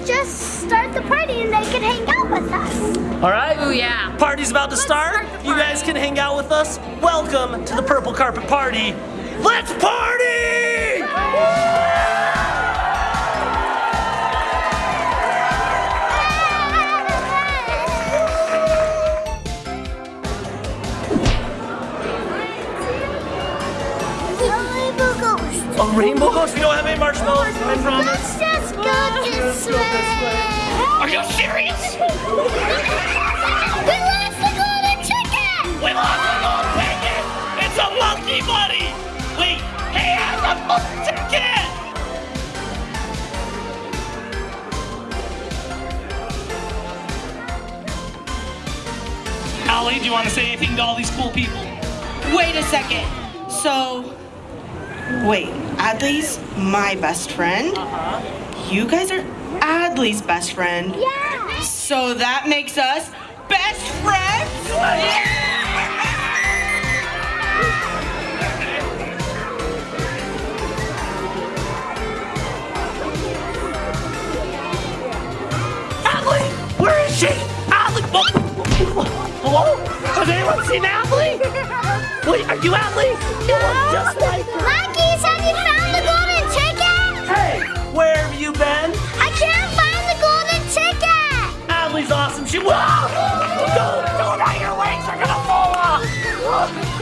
could just start the party and they could hang out with us. All right? Oh yeah. Party's about to start. start the You guys can hang out with us. Welcome to the Purple Carpet Party. Let's party! A rainbow ghost? We don't have any marshmallows, I promise. Let's just go ah, this way. Are you serious? We lost the golden chicken! We lost the golden ticket! It's a monkey buddy! Wait, he has a monkey ticket! Allie, do you want to say anything to all these cool people? Wait a second. So, wait, Adley's my best friend? Uh-huh. You guys are Adley's best friend. Yeah! So that makes us best friends? Adley! Where is she? Adley! Oh. Hello? Has anyone seen Adley? Wait, are you Adley? You look just like her. You been? I can't find the golden ticket! Adley's awesome. She. Whoa! Don't, don't, your legs are gonna fall off!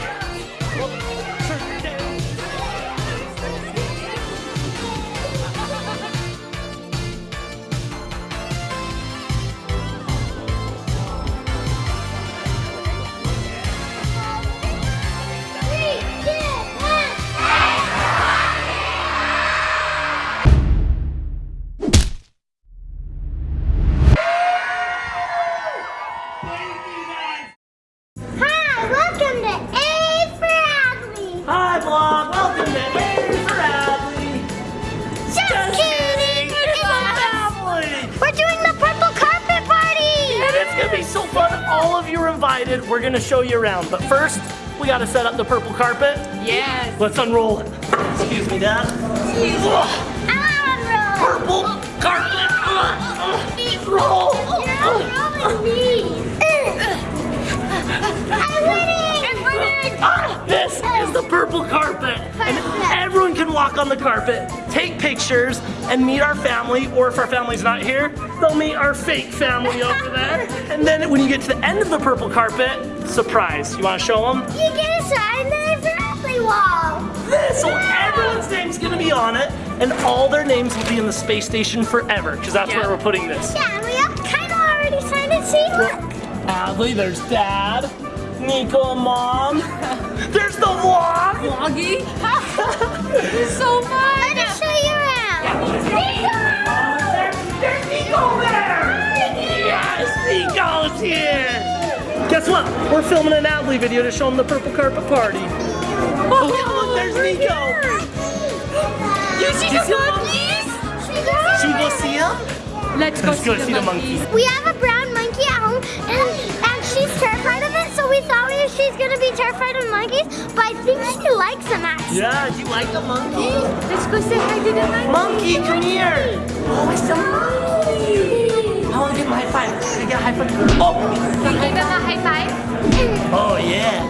Gotta set up the purple carpet. Yes. Let's unroll it. Excuse me, Dad. I Purple carpet. Ugh, ugh. Roll. want to roll. You're unrolling me. I'm winning. I'm winning. Ah, this is the purple carpet. And everyone can walk on the carpet, take pictures, and meet our family. Or if our family's not here, they'll meet our fake family over there. And then when you get to the end of the purple carpet, surprise. You wanna show them? You get a sign that Adley wall. This, so everyone's name's gonna be on it, and all their names will be in the space station forever, because that's Yeah. where we're putting this. Yeah, and we all kind of already signed it. See, look. Adley, there's Dad, Nico and Mom. There's the vlog. Vloggy. so fun. Let us show you around. Nico, oh, There's Nico there! Yes, Nico's here! Guess what? We're filming an Adley video to show them the purple carpet party. Oh, oh look, there's Nico! You see Did the see monkeys? Should we go see him? Let's go Let's go see the monkeys. We have a brown monkey at home, and, and she's terrified of it, so we thought we, she's going to be terrified of monkeys, but I think she likes them, actually. Yeah, do you like the monkey? Let's go say hi to the monkeys. Monkey, come here! Oh, it's a monkey! I want to give him a high five. Can I get a high five? Oh! Can you give them a high five? Oh, yeah.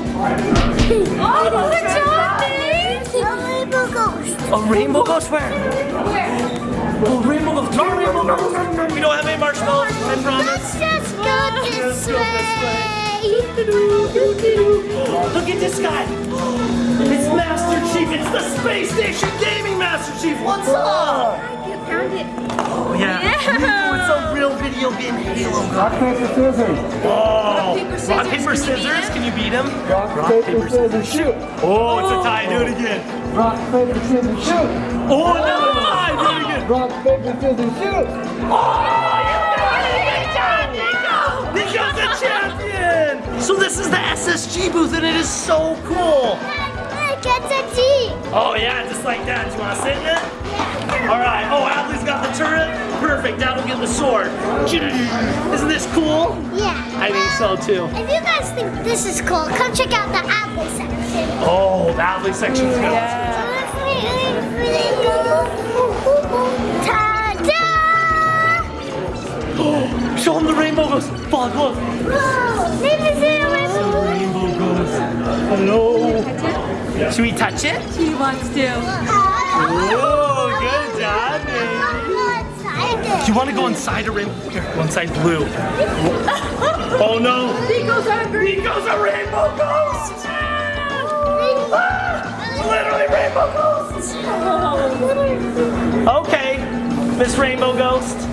Oh, good job, babe. Rainbow ghost. A rainbow ghost where? Where? Oh, rainbow ghost. No, rainbow ghost. We don't have any marshmallows, I Let's promise. just go Let's this go this way. Look at this guy. It's Master Chief. It's the Space Station Gaming Master Chief. What's up? Oh You found it. Oh, yeah. Yeah. It's a real video game Halo guy. Rock, paper, scissors. Oh. paper, scissors. Rock, paper, Can you beat scissors. him? Can you beat him? Rock, oh, paper, scissors, shoot. Oh, it's a tie. Do it again. Rock, paper, scissors, shoot. Oh, another tie. Do it again. Rock, paper, scissors, shoot. Oh. You got it again, Nico. Nico's the champion! So this is the SSG booth and it is so cool. Look, it's a T. Oh yeah, just like that. Do you want to sit in it? All right. Oh, Adley's got the turret. Perfect. That'll get the sword. Isn't this cool? Yeah. I think so too. If you guys think this is cool, come check out the Apple section. Oh, the Adley section's good. Ta-da! fog. Look. Whoa. Maybe see a rainbow. Rainbow ghost. Oh, Hello. Should we touch it? She wants to. Oh, you want to go inside a rainbow? Here, go inside blue. Oh no. Nico's hungry. Nico's a rainbow ghost. Ah, literally rainbow ghosts. Okay, Miss Rainbow Ghost.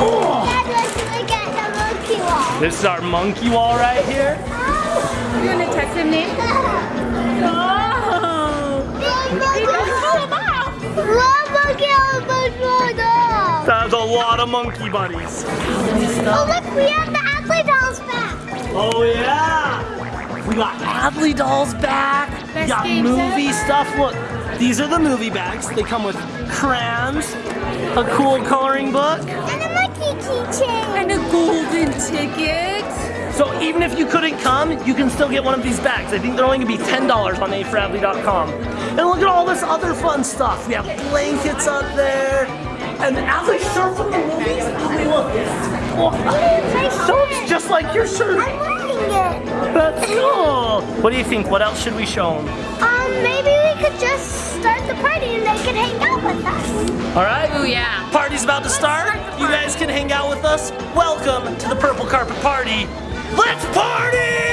Oh, Dad wants to look at the monkey wall. this is our monkey wall right here. You want to touch him, Nick? Oh. Nico, pull him off. Love monkey on the dog. That's a lot of monkey buddies. Oh look, we have the Adley dolls back. Oh yeah. We got Adley dolls back. we got movie ever. stuff. Look, these are the movie bags. They come with crayons, a cool coloring book. And a monkey keychain. And a golden ticket. So even if you couldn't come, you can still get one of these bags. I think they're only gonna be $10 on aforadley.com. And look at all this other fun stuff. We have blankets up there. And Adley shirts from the movies. Adley, look. Oh, shirts just like your shirt. I'm wearing it. That's cool. What do you think? What else should we show them? Um, maybe we could just start the party and they could hang out with us. All right. Oh, yeah. Party's about to start. You guys can hang out with us. Welcome to the Purple Carpet Party. Let's party!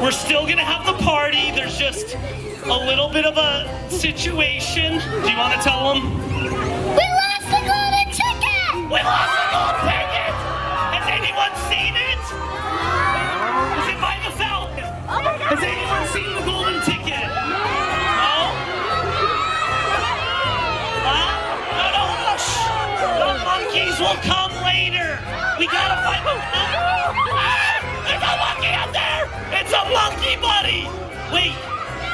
We're still gonna have the party. There's just a little bit of a situation. Do you want to tell them? We lost the golden ticket! We lost the gold ticket! Has anyone seen it? Is it by the fountain? Oh Has anyone seen the golden ticket? No? Huh? No, no, no. The monkeys will come later. We gotta find Monkey buddy! Wait,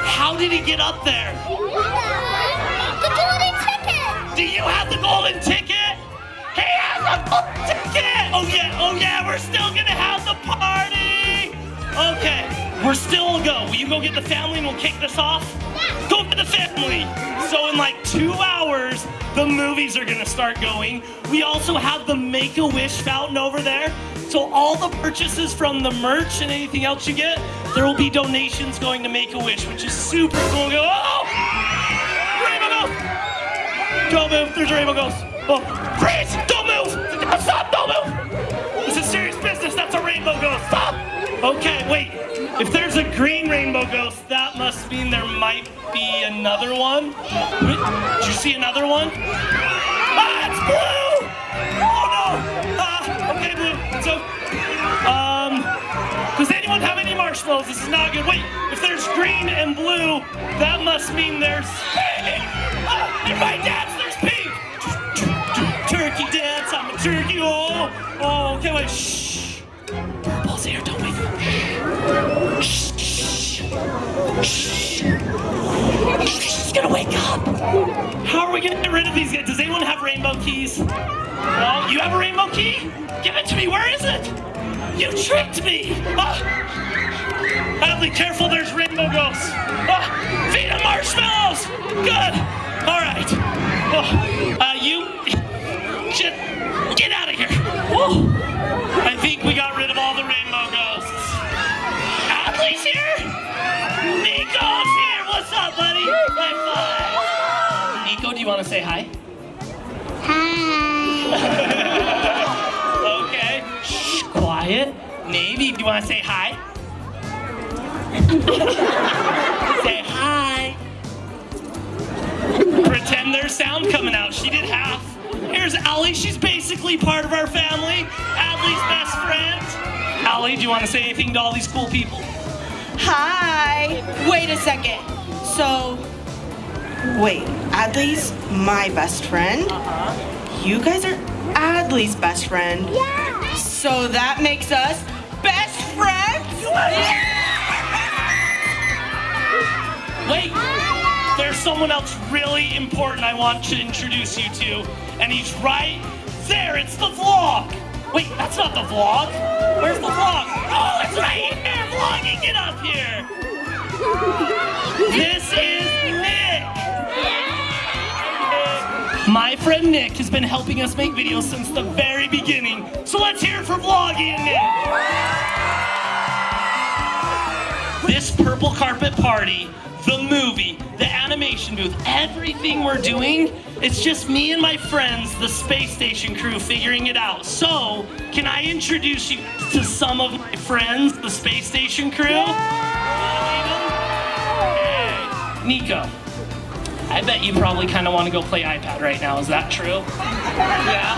how did he get up there? The golden ticket! Do you have the golden ticket? He has a golden ticket! Oh yeah, oh yeah, we're still gonna have the party! Okay, we're still go. Will you go get the family and we'll kick this off? Yeah. Go get the family! So in like two hours, the movies are gonna start going. We also have the Make-A-Wish fountain over there. So all the purchases from the merch and anything else you get, there will be donations going to Make-A-Wish, which is super cool. Oh! Rainbow Ghost! Don't move, there's a rainbow ghost. Oh, freeze! Don't move! Stop, don't move! This is serious business, that's a rainbow ghost. Stop! Okay, wait. If there's a green rainbow ghost, that must mean there might be another one. Did you see another one? Ah, it's blue! Oh no! Ah, okay, blue. Does anyone have any marshmallows? This is not good. Wait, if there's green and blue, that must mean there's pink. Ah, in my dance, there's pink. Turkey dance. I'm a turkey. Oh, oh. Okay, wait. Shh. Purple's here. Don't wake up. Shh. Shh. Shh. She's gonna wake up. How are we gonna get rid of these guys? Does anyone have rainbow keys? No? You have a rainbow key? Give it to me. Where is it? You tricked me. Ah. Adley, careful. There's rainbow ghosts. Ah. Feed them marshmallows. Good. All right. Oh. Uh, you. Just get out of here. Woo. I think we got rid of all the rainbow ghosts. Adley's here. Nico's here. What's up, buddy? High five. Nico, do you want to say hi? Hi. Okay. Shh, quiet. Navey, do you want to say hi? say hi. Pretend there's sound coming out. She did half. Here's Allie. She's basically part of our family. Allie's best friend. Allie, do you want to say anything to all these cool people? Hi. Wait a second. So, wait, Adley's my best friend? Uh-huh. You guys are Adley's best friend. Yeah. So that makes us best friends? There's someone else really important I want to introduce you to, and he's right there. It's the vlog. Wait, that's not the vlog. Where's the vlog? Oh, it's right here. Vlogging, get up here. This is Nick. My friend Nick has been helping us make videos since the very beginning. So let's hear it for Nick. This purple carpet party, the movie, the animation booth, everything we're doing, it's just me and my friends, the space station crew, figuring it out. So, can I introduce you to some of my friends, the space station crew? Hey, Nico. I bet you probably kind of want to go play iPad right now. Is that true? Yeah.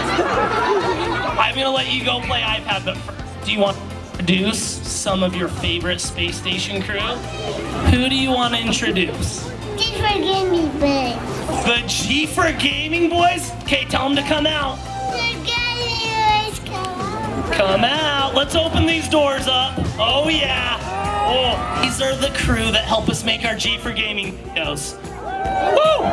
I'm gonna let you go play iPad, but first, do you want to introduce some of your favorite space station crew? Who do you want to introduce? Just forgive me, but The G for Gaming Boys? Okay, tell them to come out. the come. Come out. Let's open these doors up. Oh, yeah. Oh, these are the crew that help us make our G for Gaming videos. Woo!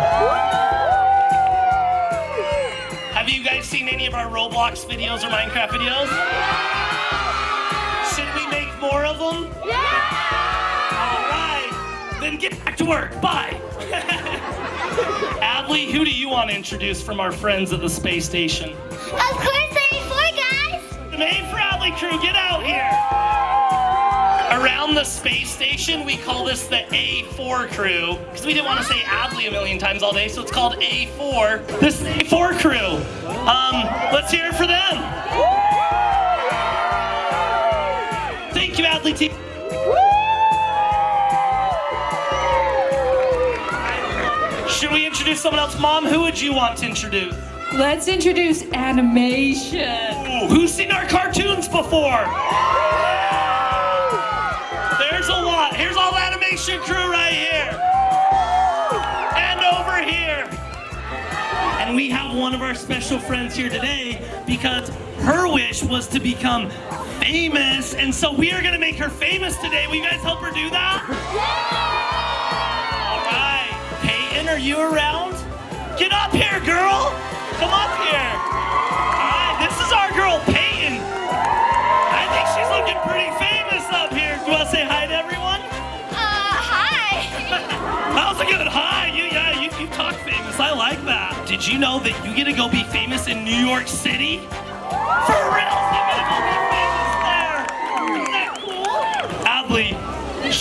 Have you guys seen any of our Roblox videos or Minecraft videos? Should we make more of them? Yeah! All right. Then get back to work. Bye. Adley, who do you want to introduce from our friends at the space station? Of course, 34 guys. The main Bradley crew, get out here! Around the space station, we call this the A4 crew because we didn't want to say Adley a million times all day, so it's called A4. This is the A4 crew. Um, let's hear it for them. Thank you, Adley team. Should we introduce someone else? Mom, who would you want to introduce? Let's introduce animation. Ooh, who's seen our cartoons before? There's a lot. Here's all the animation crew right here. And over here. And we have one of our special friends here today because her wish was to become famous. And so we are going to make her famous today. Will you guys help her do that? Yeah! All right. Peyton, are you around? Get up here, girl. Come up here. All right, this is our girl, Peyton. I think she's looking pretty famous up here. Do you want to say hi to everyone? Uh, hi. That was a good hi. You, yeah, you, you talk famous. I like that. Did you know that you get to go be famous in New York City? For real? You get to go be famous there. Isn't that cool? Adley,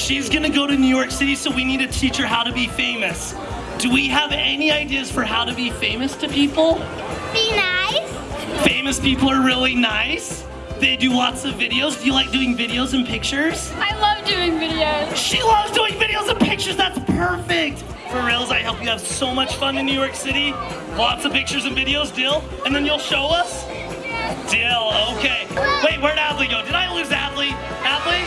she's gonna go to New York City, so we need to teach her how to be famous. Do we have any ideas for how to be famous to people? Be nice. Famous people are really nice. They do lots of videos. Do you like doing videos and pictures? I love doing videos. She loves doing videos and pictures. That's perfect. For reals, I hope you have so much fun in New York City. Lots of pictures and videos, Dill. And then you'll show us? Dill, okay. Wait, where'd Adley go? Did I lose Adley? Adley?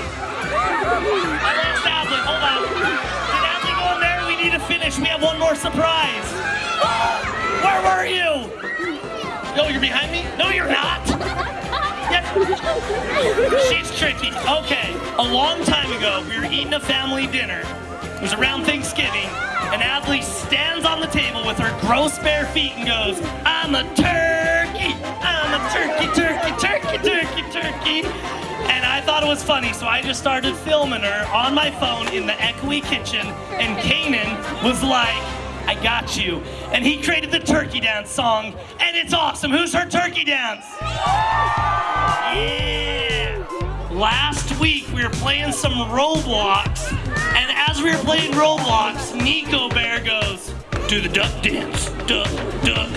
I lost Adley. Hold on. Did Adley go in there? We need to finish. We have one more surprise. Where were you? No, you're behind me? No, you're not. Yes. She's tricky. Okay, a long time ago, we were eating a family dinner, It was around Thanksgiving, and Adley stands on the table with her gross bare feet and goes, I'm a turkey! I'm a turkey, turkey, turkey, turkey, turkey! And I thought it was funny, so I just started filming her on my phone in the echoey kitchen, and Kanan was like, I got you. And he created the turkey dance song, and it's awesome. Who's her turkey dance? Yeah! Last week we were playing some Roblox, as we were playing Roblox, Nico Bear goes, Do the duck dance. Duck, duck.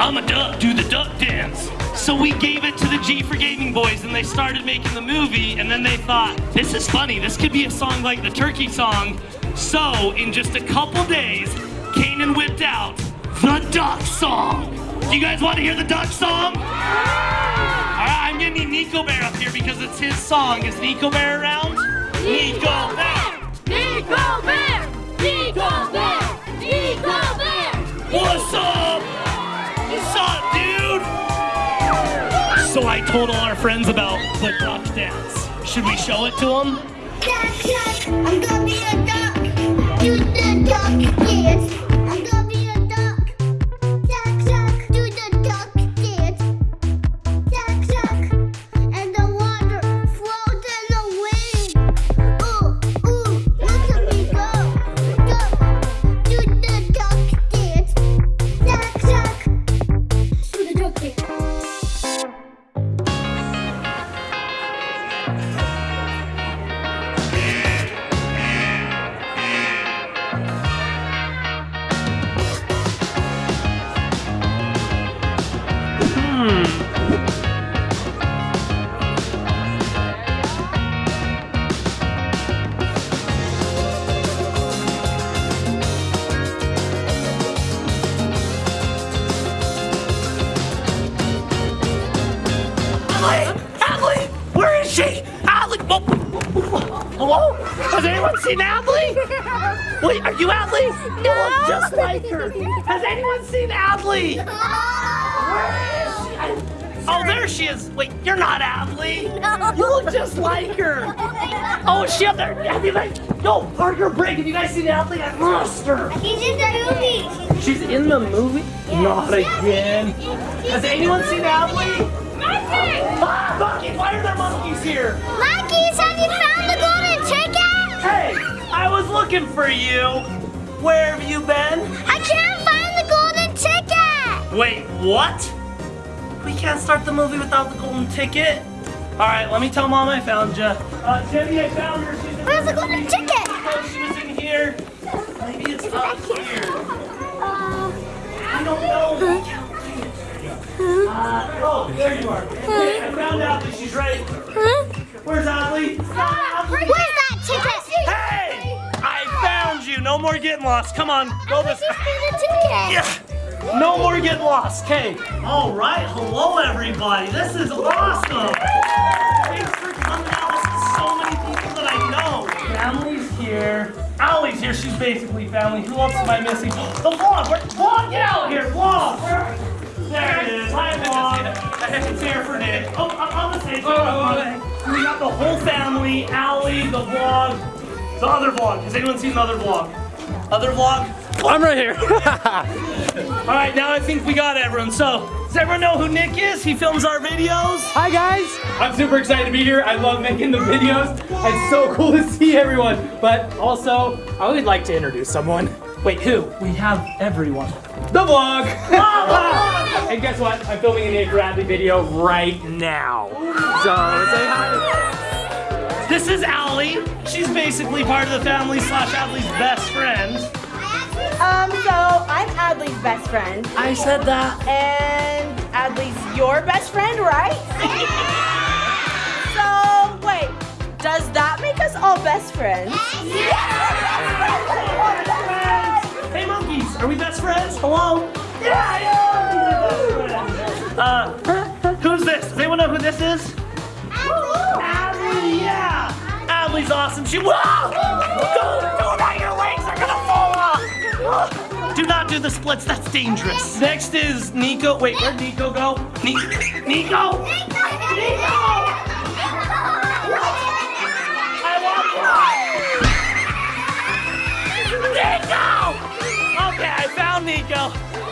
I'm a duck, do the duck dance. So we gave it to the G for Gaming Boys, and they started making the movie, and then they thought, This is funny, this could be a song like the turkey song. So, in just a couple days, Kanan whipped out the duck song. Do you guys want to hear the duck song? All right, I'm gonna need Nico Bear up here because it's his song. Is Nico Bear around? Nico Bear! Nico Bear! Nico Bear! Nico Bear! What's up? What's up, dude? So I told all our friends about the duck dance. Should we show it to them? Duck, duck, I'm gonna be a duck. Do the duck dance. Her. Has anyone seen Adley? Where is she? Oh, there she is. Wait, you're not Adley. You look just like her. Oh, is she up there? Have you guys? Yo, Parker, break. Have you guys seen Adley? I lost her. He's in the movie. She's in the movie? Not again. Has anyone seen Adley? Ah, monkeys! Why are there monkeys here? Monkeys, have you found the golden ticket? Hey, I was looking for you. Where have you been? I can't find the golden ticket. Wait, what? We can't start the movie without the golden ticket. All right, let me tell mom I found you. Uh, Jenny, I found her. She's Where's the golden ticket? Oh, she was in here. Maybe it's up here. Uh, I don't know. Uh, oh, there you are. Okay, I found out that she's right. huh? Where's Adley? Where's that ticket? Hey! I found you. No more getting lost. Come on, go this. Where's? Yeah. No more getting lost. Okay. All right. Hello, everybody. This is awesome. Thanks for coming out. This is so many people that I know. Family's here. Allie's here. She's basically family. Who else am I missing? The vlog. Where, vlog, get out here. Vlog. Where- There it is. Hi, vlog. It's here for Nick. Oh, on on the stage. So we got the whole family. Allie, the vlog, the other vlog. Has anyone seen the other vlog? Other vlog? I'm right here. All right, now I think we got everyone. So, does everyone know who Nick is? He films our videos. Hi guys. I'm super excited to be here. I love making the videos. It's so cool to see everyone. But also, I would like to introduce someone. Wait, who? We have everyone. The vlog. and guess what? I'm filming a Nick Bradley video right now. So say hi. This is Allie. She's basically part of the family slash Allie's best friend. Um, so I'm Adley's best friend, I said that. and Adley's your best friend, right? so wait, does that make us all best friends? Hey, monkeys, are we best friends? Hello? Yeah, yeah. Uh, who's this? Does anyone know who this is? Adley, yeah. Awesome. She. Whoa! Don't do. Your legs are gonna fall off. Do not do the splits. That's dangerous. Next is Nico. Wait, where'd Nico go? Ni- Nico. Love you. Nico! Okay, I found Nico.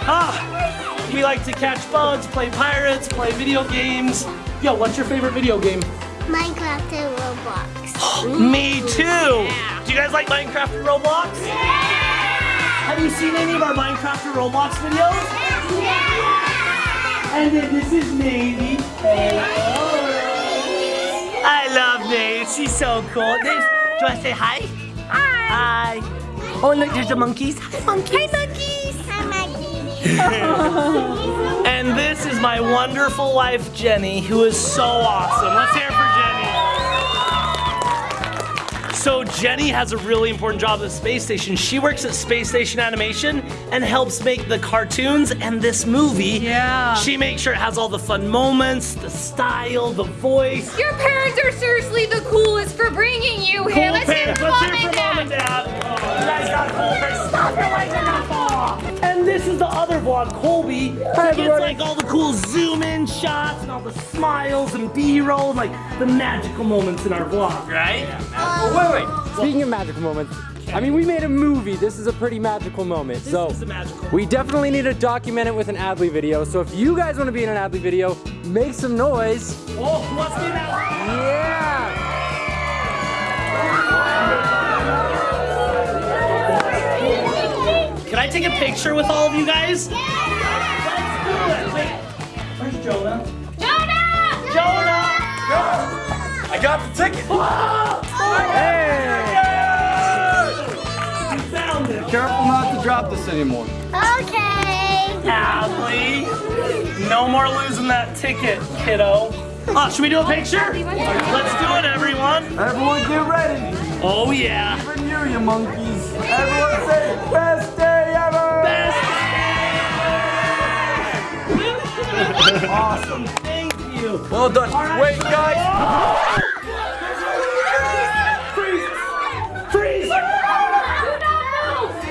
Ah, we like to catch bugs, play pirates, play video games. Yo, what's your favorite video game? Minecraft and Roblox. Me too. Do you guys like Minecraft and Roblox? Yeah. Have you seen any of our Minecraft and Roblox videos? Yeah. And then this is Navey. I love Nate. She's so cool. Nate, do you want to say hi? Hi. Hi. Oh, look, there's the monkeys. Hi, monkeys. Hi, monkeys. Hi, monkeys. And this is my wonderful wife, Jenny, who is so awesome. Let's hear it for Jenny. So Jenny has a really important job at the space station. She works at Space Station Animation and helps make the cartoons and this movie. Yeah. She makes sure it has all the fun moments, the style, the voice. Your parents are seriously the coolest for bringing you here. Cool Let's hear parents. for Let's mom hear and mom and dad. You guys got cool parents. Stop your are not fall. And this is the other vlog, Colby. He gets like all the cool zoom in shots and all the smiles and B-roll, and like the magical moments in our vlog, right? Yeah. Wait, wait. Speaking of magical moments, I mean, we made a movie. This is a pretty magical moment. This so is a magical we definitely need to document it with an Adley video. So if you guys want to be in an Adley video, make some noise. Oh, who wants to be in that? Yeah. I take a picture with all of you guys? Yeah! Let's do it. Wait, where's Jonah? Jonah! Jonah! Jonah! I got the ticket. Hey! You found it. Careful not to drop this anymore. Okay. Adley. No more losing that ticket, kiddo. Oh, should we do a picture? Let's do it, everyone. Everyone get ready. Oh, yeah. For you, you monkeys. Everyone say, best day Awesome. Thank you. Well done. Wait, guys. Freeze! Freeze!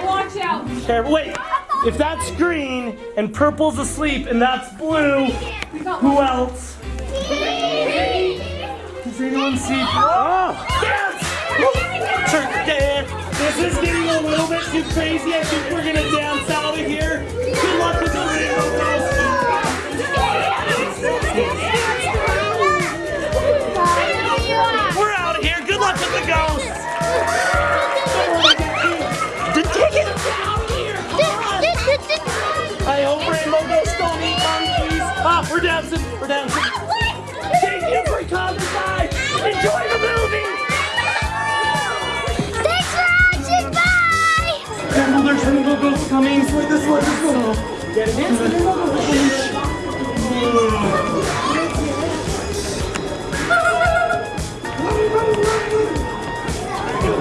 Watch out. Careful. Wait. If that's green and purple's asleep and that's blue, who else? Does anyone see? Oh! Dance! Turn dance. This is getting a little bit too crazy. I think we're gonna dance out of here. Good luck with the rainbow girls. We're out of here. Good luck with the ghosts. The ticket out here. I hope rainbow ghosts don't eat monkeys. Ah, we're dancing. We're dancing. Thank you for coming by. Enjoy the movie. Thanks for watching. Bye. Careful, there's rainbow ghosts coming. This way, this way, this way. Get it in.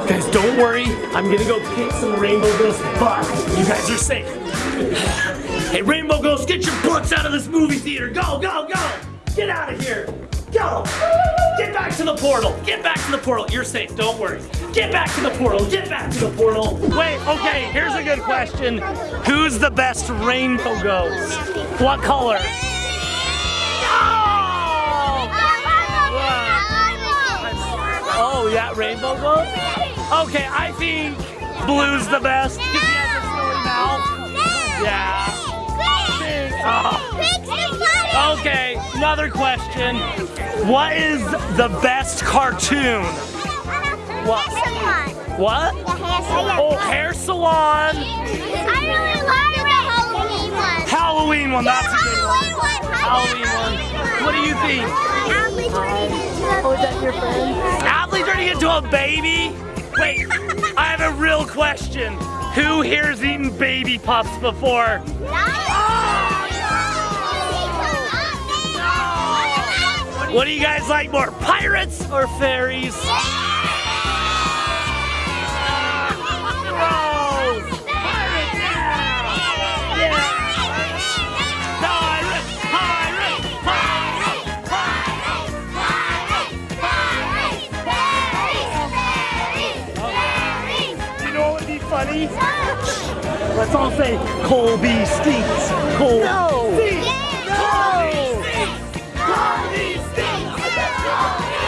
Guys, don't worry. I'm gonna go kick some Rainbow Ghost butt. You guys are safe. Hey, Rainbow Ghost, get your butts out of this movie theater. Go, go, go. Get out of here. Go. Get back to the portal. Get back to the portal. You're safe. Don't worry. Get back to the portal. Get back to the portal. Wait, okay, here's a good question. Who's the best Rainbow Ghost? What color? Yeah, Rainbow Ghost? Okay, I think Blue's the best because he has a silly mouth. Yeah. Oh. Okay, another question. What is the best cartoon? What? What? Oh, hair salon. I really like the Halloween one. Halloween one, that's a good one. Halloween one. What do you think? Oh, is that your friend? Adley turning into a baby? Wait, I have a real question. Who here's eaten baby pups before? What do you guys like more, pirates or fairies? Let's all say Colby stinks. Colby No. stinks. No. Colby stinks.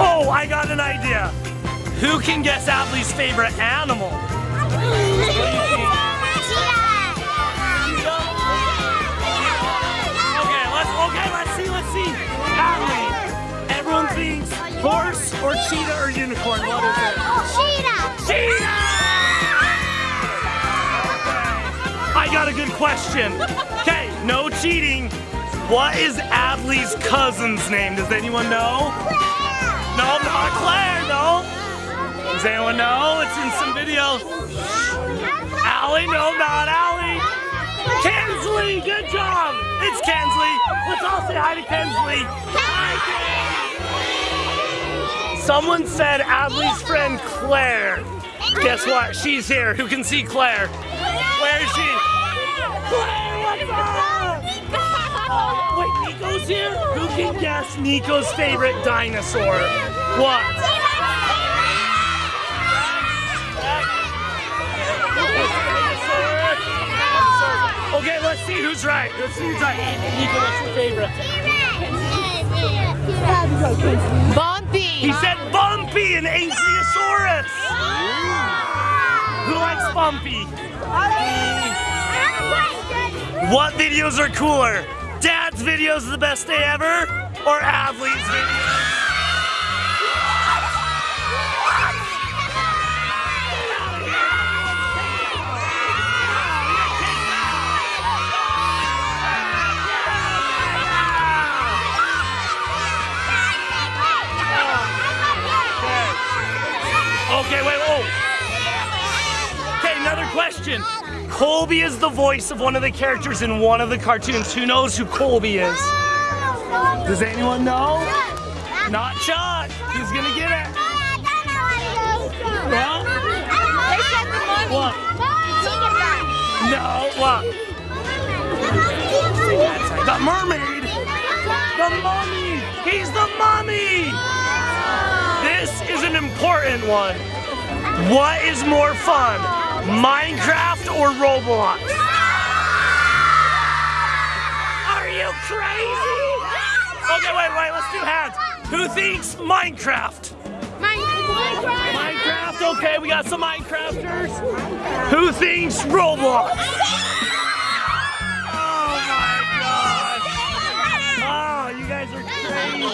Oh, I got an idea. Who can guess Adley's favorite animal? horse or cheetah or unicorn. What is it? Cheetah! Cheetah! I got a good question. Okay, no cheating. What is Adley's cousin's name? Does anyone know? No, not Claire, no. Does anyone know? It's in some videos. Allie, no, not Allie. Kensley, good job. It's Kensley. Let's all say hi to Kensley. Hi, Kensley. Someone said Adley's friend Claire. Guess what? She's here. Who can see Claire? Where is she? Claire, what's up? Oh, wait, Nico's here? Who can guess Nico's favorite dinosaur? What? Okay, let's see who's right. Let's see who's right. Nico, what's your favorite? Bumpy. He said Bumpy, and Ankylosaurus. Who likes Bumpy? What videos are cooler? Dad's videos are the best day ever, or Adley's videos? Okay, wait, whoa. Okay, another question. Colby is the voice of one of the characters in one of the cartoons. Who knows who Colby is? Does anyone know? Not Chuck. He's gonna get it. What? No, what? The mermaid. The mummy. He's the mummy. This is an important one. What is more fun, Minecraft or Roblox? Are you crazy? Okay, wait, wait, let's do hands. Who thinks Minecraft? Minecraft, okay, we got some Minecrafters. Who thinks Roblox? Oh my gosh. Oh, you guys are crazy.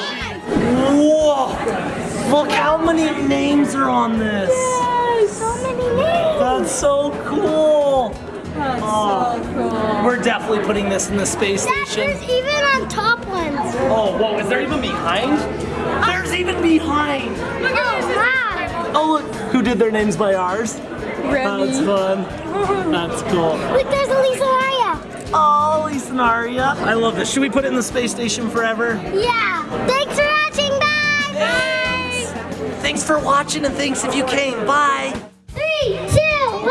Whoa. Look how many names are on this. Yay, so many names. That's so cool. That's oh, so cool. We're definitely putting this in the space station. There's even on top ones. Oh, whoa, is there even behind? There's even behind. Look at Oh, wow. Oh, look, who did their names by ours? Remy. That's fun. That's cool. Look, there's a Lisa Maria. Oh, Lisa and Aria. I love this. Should we put it in the space station forever? Yeah. Thanks for. Thanks for watching and thanks if you came. Bye. Three, two, one.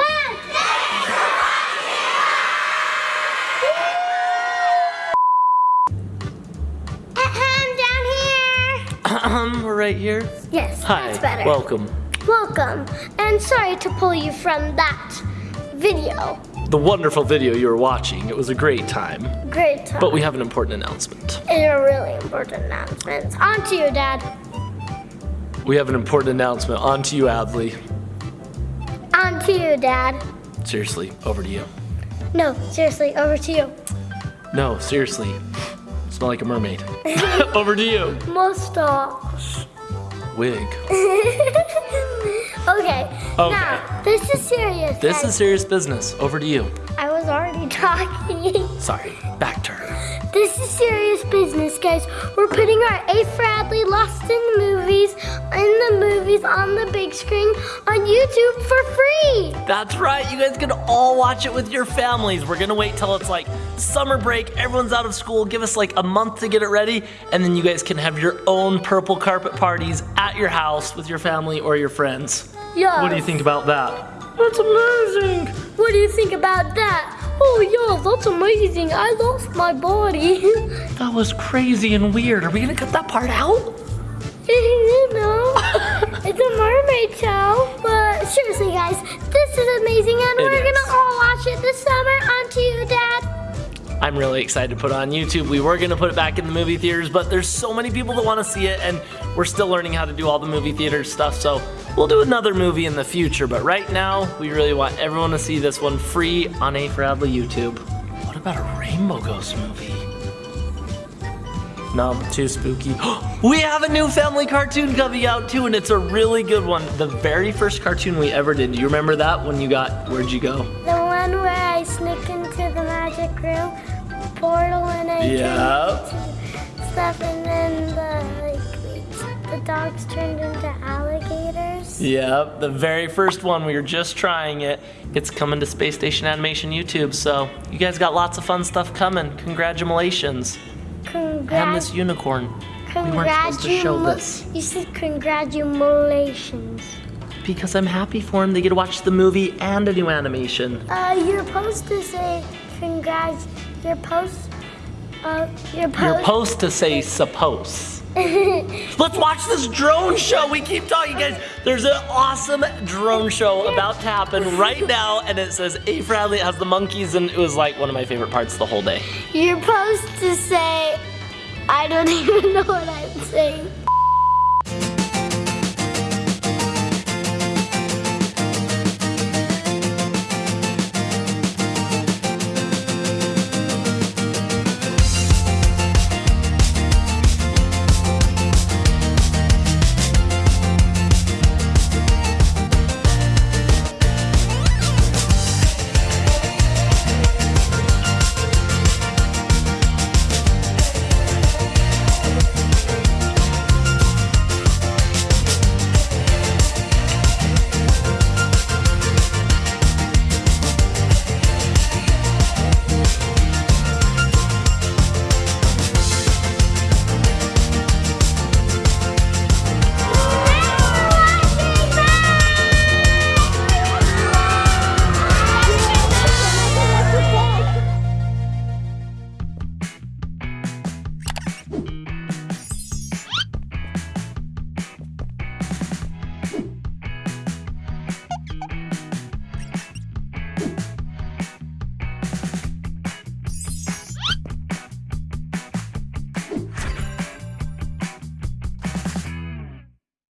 Uh-huh, here. Uh-huh, we're right here. Yes, Hi. that's better. Welcome. Welcome, and sorry to pull you from that video. The wonderful video you were watching. It was a great time. Great time. But we have an important announcement. and a really important announcement. On to you, Dad. We have an important announcement. On to you, Adley. On to you, Dad. Seriously, over to you. No, seriously, over to you. No, seriously. Smell like a mermaid. over to you. Mustache. Wig. okay. Okay. Now, this is serious. This guys. is serious business. Over to you. I was already talking. Sorry. Back to her. This is serious business, guys. We're putting our A. Bradley Lost in the Movies in the movies on the big screen on YouTube for free. That's right. You guys can all watch it with your families. We're gonna wait till it's like summer break. Everyone's out of school. Give us like a month to get it ready, and then you guys can have your own purple carpet parties at your house with your family or your friends. Yeah. What do you think about that? That's amazing. What do you think about that? Oh yeah, that's amazing. I lost my body. That was crazy and weird. Are we gonna cut that part out? know, it's a mermaid show. But seriously, guys, this is amazing, and It we're is. gonna all watch it this summer. On to you, Dad. I'm really excited to put it on YouTube. We were gonna put it back in the movie theaters, but there's so many people that want to see it, and we're still learning how to do all the movie theater stuff. So We'll do another movie in the future, but right now, we really want everyone to see this one free on A for Adley YouTube. What about a Rainbow Ghost movie? No, too spooky. we have a new family cartoon coming out too, and it's a really good one. The very first cartoon we ever did. Do you remember that when you got, where'd you go? The one where I sneak into the magic room portal and I Yep. stuff and then the like the dogs turned into alligators. Yep, the very first one. We were just trying it. It's coming to Space Station Animation YouTube, so you guys got lots of fun stuff coming. Congratulations. And this Congrat- unicorn. We weren't supposed to show this. You said congratulations. Because I'm happy for him. They get to watch the movie and a new animation. Uh, you're supposed to say congrats. You're post. Uh, you're post. You're supposed to say suppose. Let's watch this drone show. We keep talking, guys. There's an awesome drone show about to happen right now, and it says A. Bradley has the monkeys, and it was like one of my favorite parts the whole day. You're supposed to say. I don't even know what I'm saying.